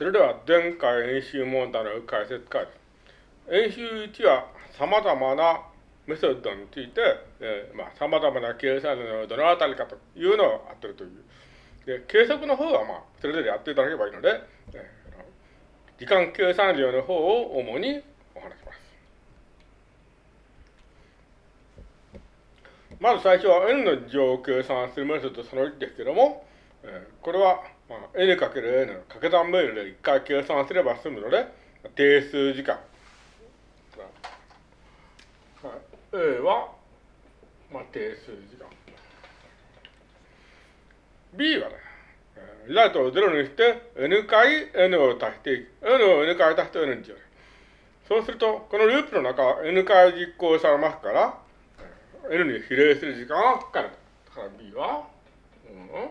それでは前回演習問題の解説から。演習1は様々なメソッドについて、えー、まあ、様々な計算のどのあたりかというのをやってるという。で、計測の方はまあ、それぞれやっていただければいいので、えー、時間計算量の方を主にお話します。まず最初は n の乗を計算するメソッドその1ですけども、えー、これは、まあ、n かける n 掛け算メールで1回計算すれば済むので、定数時間。はい A は、まあ、定数時間。B はね、ライトを0にして n 回 n を足していく。n を n 回足して n にしよう。そうすると、このループの中は n 回実行されますから、n に比例する時間がかかる。だから B は、うん、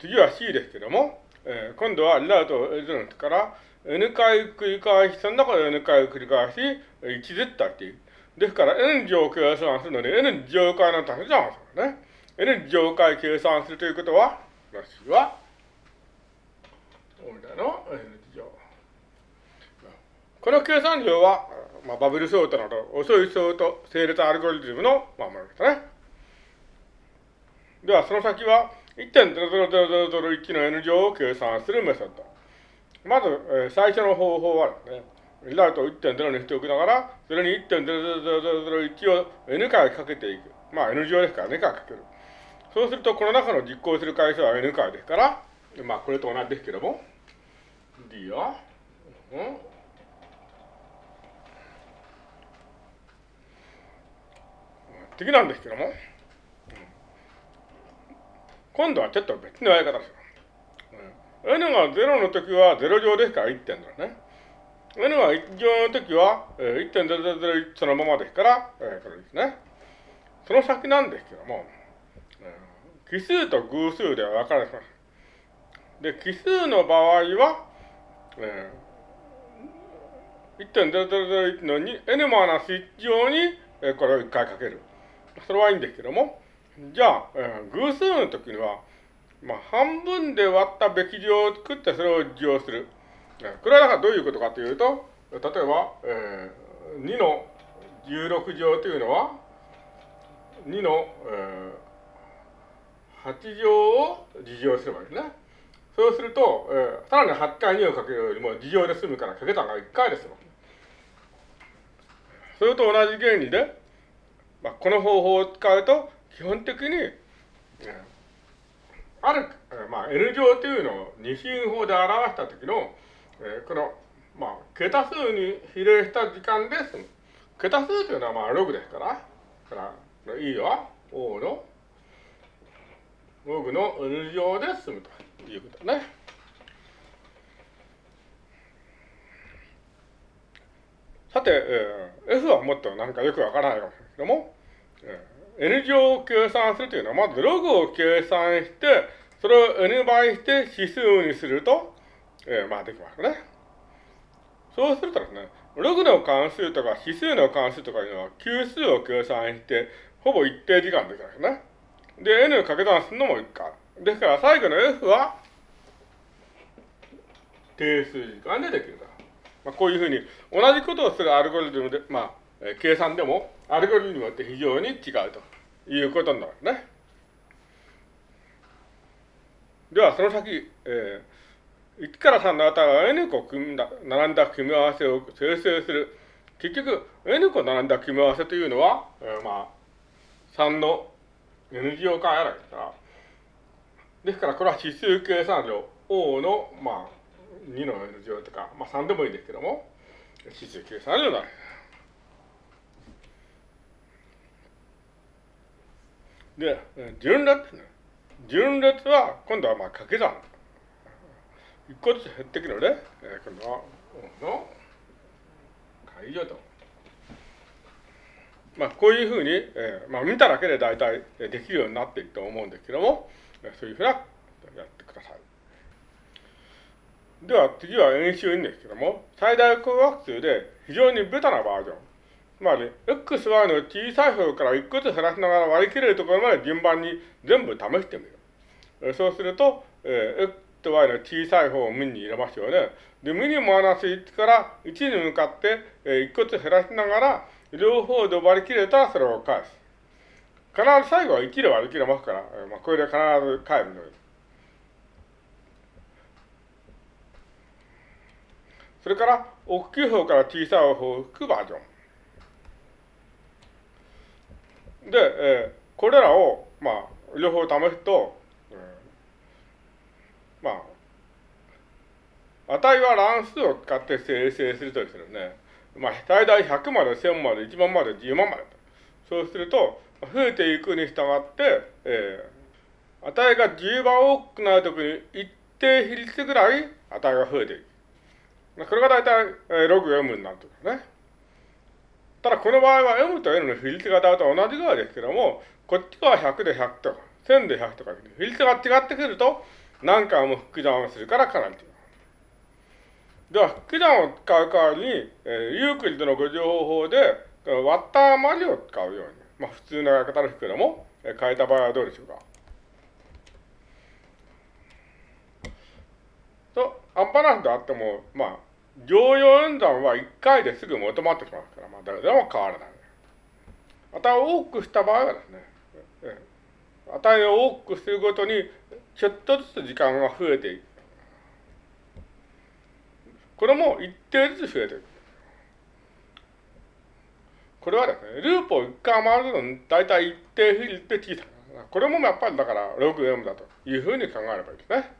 次は C ですけども、えー、今度はライトを0から n 回繰り返し、その中で n 回繰り返し、1絶対っていう。ですから、n 乗計算するので、n 乗回の足し算するね。n 乗回計算するということは、私は、オメガの n 乗。この計算量は、まあ、バブルソートなど、遅いソート、整列アルゴリズムの、まあ、ものですね。では、その先は、1.00001の n 乗を計算するメソッド。まず、えー、最初の方法はですね、リザルトを1.0にしておきながら、それに1.00001を n 回かけていく。まあ n 乗ですから n 回かける。そうすると、この中の実行する回数は n 回ですから、まあこれと同じですけども、d は、うん、次なんですけども、今度はちょっと別のやり方ですよ。n が0の時は0乗ですから1.0ね。n が1乗の時は、1.001そのままですから、えー、これですね。その先なんですけども、奇数と偶数では分かれます。で、奇数の場合は、えー、1.0001の n-1 乗に、えー、これを1回かける。それはいいんですけども、じゃあ、えー、偶数の時には、まあ、半分で割ったべき量を作ってそれを利用する。これはだかどういうことかというと、例えば、えー、2の16乗というのは、2の、えー、8乗を利乗すればいいですね。そうすると、えー、さらに8回2をかけるよりも利乗で済むからかけたが1回ですよ。それと同じ原理で、まあ、この方法を使うと、基本的に、ある、まあ、N 乗というのを二進法で表したときの、えー、この、まあ、桁数に比例した時間です。桁数というのはまあログですから、から E は O のログの N 乗で済むということね。さて、えー、F はもっとなんかよくわからないかもしれないけども、えー N 乗を計算するというのは、まずログを計算して、それを N 倍して指数にすると、えー、まあできますね。そうするとですね、ログの関数とか指数の関数とかいうのは、級数を計算して、ほぼ一定時間できますね。で、N を掛け算するのも一回。ですから最後の F は、定数時間でできると。まあ、こういうふうに、同じことをするアルゴリズムで、まあ、え計算でも、アルゴリズムによって非常に違うということになるね。では、その先、えー、1から3の値は n 個組んだ、並んだ組み合わせを生成する。結局、n 個並んだ組み合わせというのは、えー、まあ、3の n 乗化やらですから。ですから、これは指数計算量 O の、まあ、2の n 乗とか、まあ3でもいいですけども、指数計算量になる。で順列ね。順列は、今度はまあ掛け算。一個ずつ減ってくるので、えー、今度は、の解除と。まあ、こういうふうに、えー、まあ、見ただけで大体できるようになっていくと思うんですけども、そういうふうなやってください。では次は演習ですけども、最大公約数で非常にベタなバージョン。つまり、x、y の小さい方から一個ずつ減らしながら割り切れるところまで順番に全部試してみる。そうすると、えー、x と y の小さい方を無に入れますよね。で、無にマイナス1から1に向かって、えー、一個ずつ減らしながら、両方で割り切れたらそれを返す。必ず最後は1で割り切れますから、えー、まあ、これで必ず返るのです。それから、大きい方から小さい方を引くバージョン。で、えー、これらを、まあ、両方試すと、えー、まあ、値は乱数を使って生成するとですね、まあ、最大100まで、1000まで、1万まで、10万までそうすると、増えていくに従って、えー、値が10倍多くなるときに一定比率ぐらい値が増えていく。これが大体、えー、ログ M になるとですね。ただこの場合は M と N の比率が大体同じぐらいですけども、こっちは100で100とか、1000で100とか、比率が違ってくると、何回も複算をするからかなり違う。では、複算を使う代わりに、えー、ユークリッドの誤情報法で、割った余りを使うように、まあ普通のやり方ですけども、えー、変えた場合はどうでしょうか。と、アンバランスであっても、まあ、常用演算は1回ですぐ求まってきますから、まあ、誰でも変わらない。値を多くした場合はですね、値を多くするごとに、ちょっとずつ時間が増えていく。これも一定ずつ増えていく。これはですね、ループを一回回るのに大体一定比率で小さく。これもやっぱりだから 6M だというふうに考えればいいですね。